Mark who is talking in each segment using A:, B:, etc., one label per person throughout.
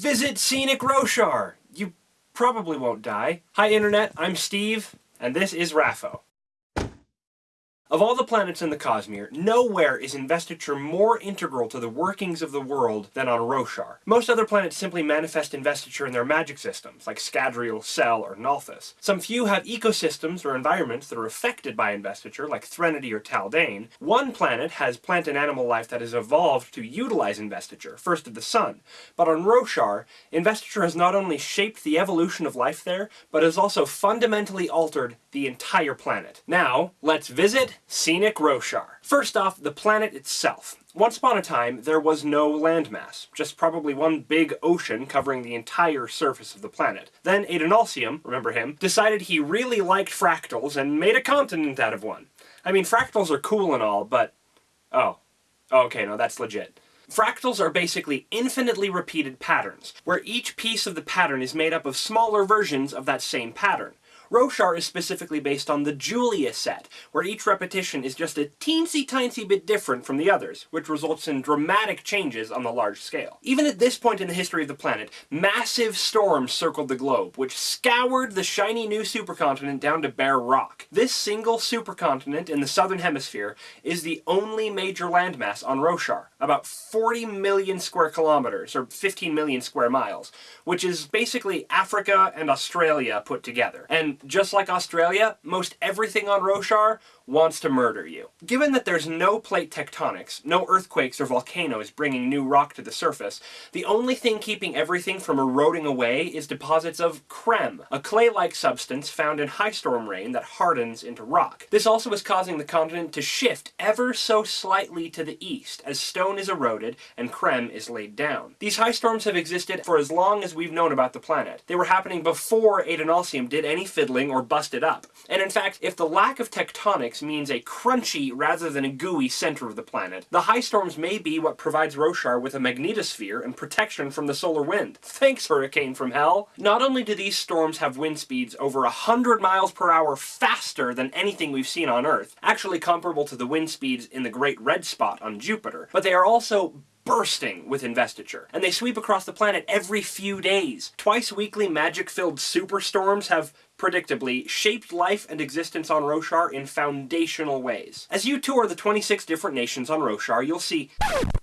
A: Visit Scenic Roshar! You probably won't die. Hi Internet, I'm Steve, and this is Raffo. Of all the planets in the Cosmere, nowhere is investiture more integral to the workings of the world than on Roshar. Most other planets simply manifest investiture in their magic systems, like Scadrial, Sel, or Nalthis. Some few have ecosystems or environments that are affected by investiture, like Threnody or Taldain. One planet has plant and animal life that has evolved to utilize investiture, First of the Sun. But on Roshar, investiture has not only shaped the evolution of life there, but has also fundamentally altered the entire planet. Now, let's visit Scenic Roshar. First off, the planet itself. Once upon a time, there was no landmass, just probably one big ocean covering the entire surface of the planet. Then Adonalsium, remember him, decided he really liked fractals and made a continent out of one. I mean, fractals are cool and all, but... Oh. oh. Okay, no, that's legit. Fractals are basically infinitely repeated patterns, where each piece of the pattern is made up of smaller versions of that same pattern. Roshar is specifically based on the Julia set, where each repetition is just a teensy tiny bit different from the others, which results in dramatic changes on the large scale. Even at this point in the history of the planet, massive storms circled the globe, which scoured the shiny new supercontinent down to bare rock. This single supercontinent in the southern hemisphere is the only major landmass on Roshar, about 40 million square kilometers, or 15 million square miles, which is basically Africa and Australia put together. And just like Australia, most everything on Roshar wants to murder you. Given that there's no plate tectonics, no earthquakes or volcanoes bringing new rock to the surface, the only thing keeping everything from eroding away is deposits of crem, a clay-like substance found in high storm rain that hardens into rock. This also is causing the continent to shift ever so slightly to the east as stone is eroded and crem is laid down. These high storms have existed for as long as we've known about the planet. They were happening before Adonalsium did any fiddling or busted up. And in fact, if the lack of tectonics means a crunchy rather than a gooey center of the planet. The high storms may be what provides Roshar with a magnetosphere and protection from the solar wind. Thanks, hurricane from hell! Not only do these storms have wind speeds over 100 miles per hour faster than anything we've seen on Earth, actually comparable to the wind speeds in the Great Red Spot on Jupiter, but they are also bursting with investiture, and they sweep across the planet every few days. Twice weekly magic-filled superstorms have predictably, shaped life and existence on Roshar in foundational ways. As you tour the 26 different nations on Roshar, you'll see...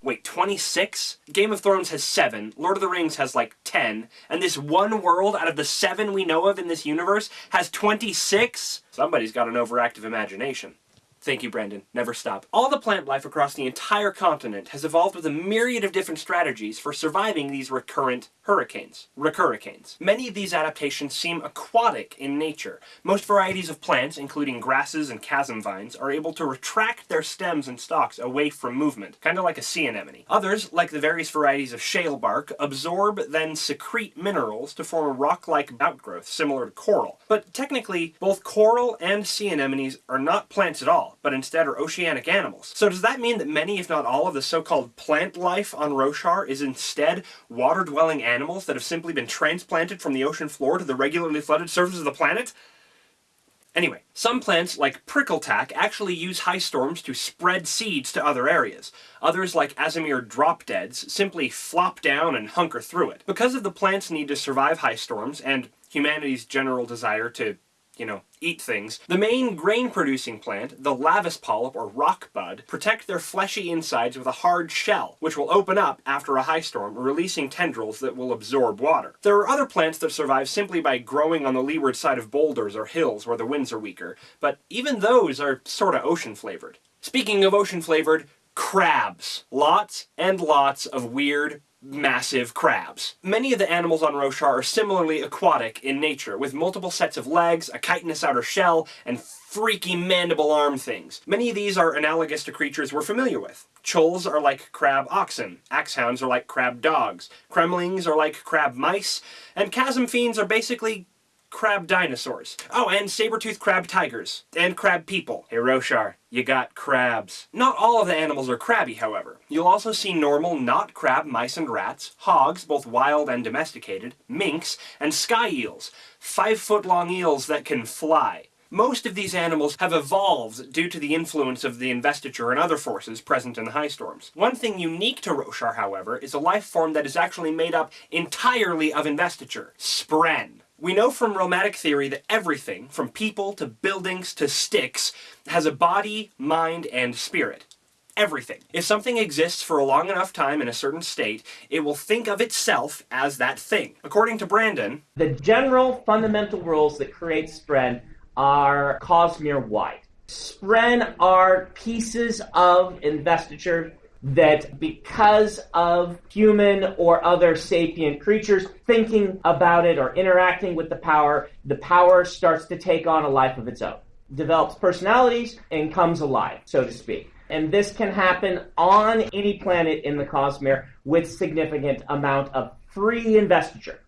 A: Wait, 26? Game of Thrones has 7, Lord of the Rings has like 10, and this one world out of the 7 we know of in this universe has 26? Somebody's got an overactive imagination. Thank you, Brandon. Never stop. All the plant life across the entire continent has evolved with a myriad of different strategies for surviving these recurrent hurricanes. Recurricanes. Many of these adaptations seem aquatic in nature. Most varieties of plants, including grasses and chasm vines, are able to retract their stems and stalks away from movement, kind of like a sea anemone. Others, like the various varieties of shale bark, absorb then secrete minerals to form a rock-like outgrowth similar to coral. But technically, both coral and sea anemones are not plants at all, but instead are oceanic animals. So does that mean that many, if not all, of the so-called plant life on Roshar is instead water-dwelling animals that have simply been transplanted from the ocean floor to the regularly flooded surface of the planet? Anyway, some plants, like prickle-tack, actually use high storms to spread seeds to other areas. Others, like Aasimar drop-deads, simply flop down and hunker through it. Because of the plant's need to survive high storms, and humanity's general desire to you know, eat things. The main grain-producing plant, the Lavis polyp or rock bud, protect their fleshy insides with a hard shell, which will open up after a high storm, releasing tendrils that will absorb water. There are other plants that survive simply by growing on the leeward side of boulders or hills where the winds are weaker, but even those are sorta ocean-flavored. Speaking of ocean-flavored, crabs. Lots and lots of weird, massive crabs. Many of the animals on Roshar are similarly aquatic in nature, with multiple sets of legs, a chitinous outer shell, and freaky mandible arm things. Many of these are analogous to creatures we're familiar with. Chulls are like crab oxen, axehounds are like crab dogs, cremlings are like crab mice, and chasm fiends are basically crab dinosaurs. Oh, and saber-toothed crab tigers. And crab people. Hey Roshar, you got crabs. Not all of the animals are crabby, however. You'll also see normal, not crab mice and rats, hogs, both wild and domesticated, minks, and sky eels. Five-foot-long eels that can fly. Most of these animals have evolved due to the influence of the investiture and other forces present in the high storms. One thing unique to Roshar, however, is a life form that is actually made up entirely of investiture, spren. We know from Realmatic theory that everything, from people to buildings to sticks, has a body, mind, and spirit everything. If something exists for a long enough time in a certain state, it will think of itself as that thing. According to Brandon,
B: the general fundamental rules that create spren are Cosmere-wide. Spren are pieces of investiture that because of human or other sapient creatures thinking about it or interacting with the power, the power starts to take on a life of its own, develops personalities, and comes alive, so to speak and this can happen on any planet in the Cosmere with significant amount of free investiture.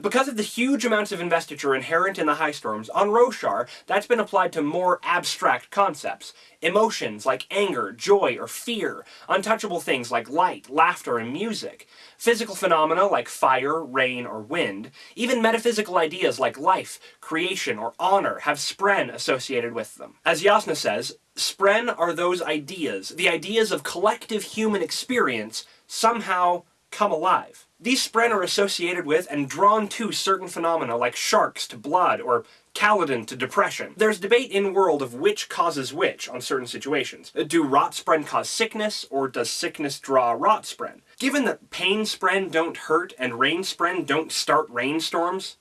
A: Because of the huge amounts of investiture inherent in the high storms, on Roshar, that's been applied to more abstract concepts. Emotions like anger, joy, or fear. Untouchable things like light, laughter, and music. Physical phenomena like fire, rain, or wind. Even metaphysical ideas like life, creation, or honor have spren associated with them. As Jasnah says, spren are those ideas, the ideas of collective human experience, somehow come alive. These spren are associated with and drawn to certain phenomena like sharks to blood or Kaladin to depression. There's debate in world of which causes which on certain situations. Do rot spren cause sickness, or does sickness draw rot spren? Given that pain spren don't hurt and rain spren don't start rainstorms,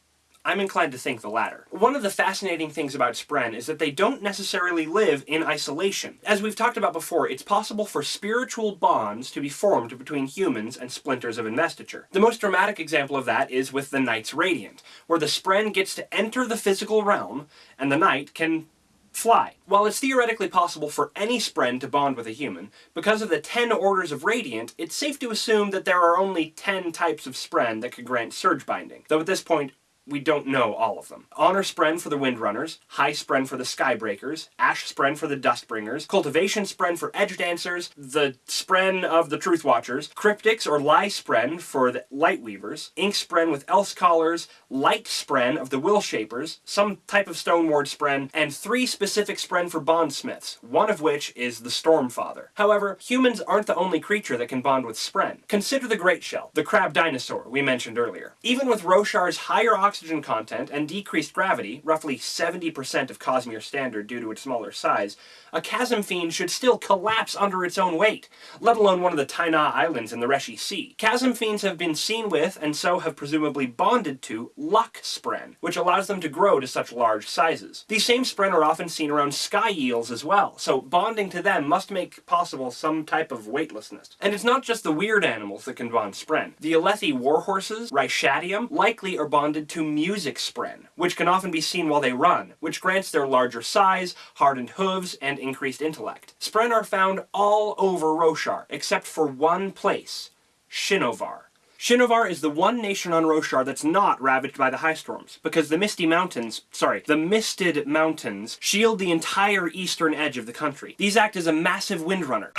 A: I'm inclined to think the latter. One of the fascinating things about Spren is that they don't necessarily live in isolation. As we've talked about before, it's possible for spiritual bonds to be formed between humans and splinters of investiture. The most dramatic example of that is with the Knights Radiant, where the Spren gets to enter the physical realm, and the Knight can fly. While it's theoretically possible for any Spren to bond with a human, because of the 10 orders of Radiant, it's safe to assume that there are only 10 types of Spren that could grant surge binding, though at this point we don't know all of them. Honor Spren for the Windrunners, High Spren for the Skybreakers, Ash Spren for the Dustbringers, Cultivation Spren for Edge Dancers, the Spren of the Truth Watchers, Cryptics or Lie Spren for the Lightweavers, Ink Spren with Elsecallers, Light Spren of the Will Shapers, some type of Stone Ward Spren, and three specific Spren for Bondsmiths, one of which is the Stormfather. However, humans aren't the only creature that can bond with Spren. Consider the Great Shell, the crab dinosaur we mentioned earlier. Even with Roshar's higher oxygen content and decreased gravity, roughly 70% of Cosmere standard due to its smaller size, a chasm fiend should still collapse under its own weight, let alone one of the Tainah Islands in the Reshi Sea. Chasm fiends have been seen with, and so have presumably bonded to, luck spren, which allows them to grow to such large sizes. These same spren are often seen around sky eels as well, so bonding to them must make possible some type of weightlessness. And it's not just the weird animals that can bond spren. The Alethi warhorses, Ryshadium, likely are bonded to music spren, which can often be seen while they run, which grants their larger size, hardened hooves, and increased intellect. Spren are found all over Roshar, except for one place, Shinovar. Shinovar is the one nation on Roshar that's not ravaged by the high storms, because the Misty Mountains, sorry, the Misted Mountains shield the entire eastern edge of the country. These act as a massive windrunner,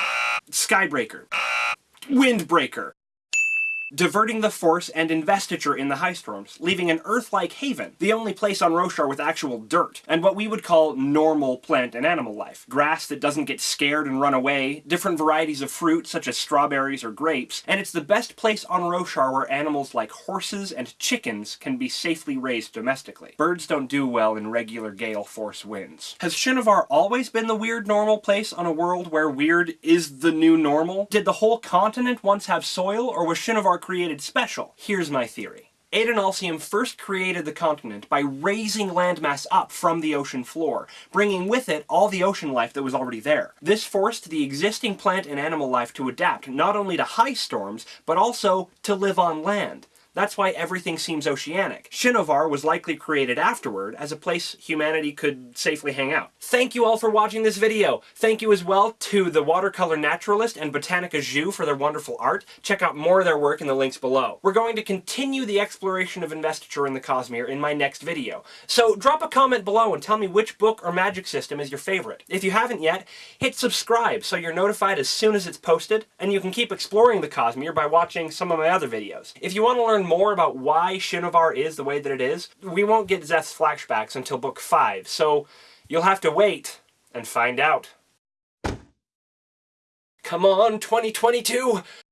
A: skybreaker, windbreaker, diverting the force and investiture in the high storms, leaving an Earth-like haven, the only place on Roshar with actual dirt, and what we would call normal plant and animal life. Grass that doesn't get scared and run away, different varieties of fruit such as strawberries or grapes, and it's the best place on Roshar where animals like horses and chickens can be safely raised domestically. Birds don't do well in regular gale force winds. Has Shinovar always been the weird normal place on a world where weird is the new normal? Did the whole continent once have soil, or was Shinovar are created special. Here's my theory. Adonalsium first created the continent by raising landmass up from the ocean floor, bringing with it all the ocean life that was already there. This forced the existing plant and animal life to adapt not only to high storms, but also to live on land. That's why everything seems oceanic. Shinovar was likely created afterward as a place humanity could safely hang out. Thank you all for watching this video. Thank you as well to the Watercolor Naturalist and Botanica Jus for their wonderful art. Check out more of their work in the links below. We're going to continue the exploration of investiture in the Cosmere in my next video. So drop a comment below and tell me which book or magic system is your favorite. If you haven't yet, hit subscribe so you're notified as soon as it's posted, and you can keep exploring the Cosmere by watching some of my other videos. If you want to learn more about why Shinovar is the way that it is, we won't get Szeth's flashbacks until book 5, so you'll have to wait and find out. Come on, 2022!